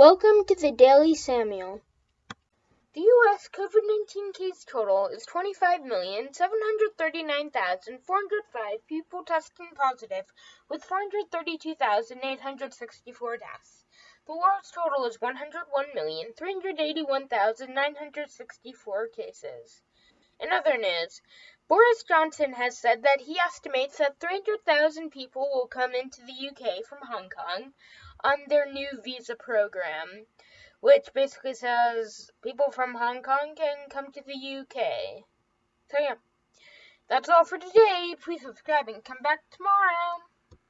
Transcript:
Welcome to the Daily Samuel. The U.S. COVID 19 case total is 25,739,405 people testing positive, with 432,864 deaths. The world's total is 101,381,964 cases. In other news, Boris Johnson has said that he estimates that 300,000 people will come into the UK from Hong Kong on their new visa program, which basically says people from Hong Kong can come to the UK. So, yeah, that's all for today. Please subscribe and come back tomorrow.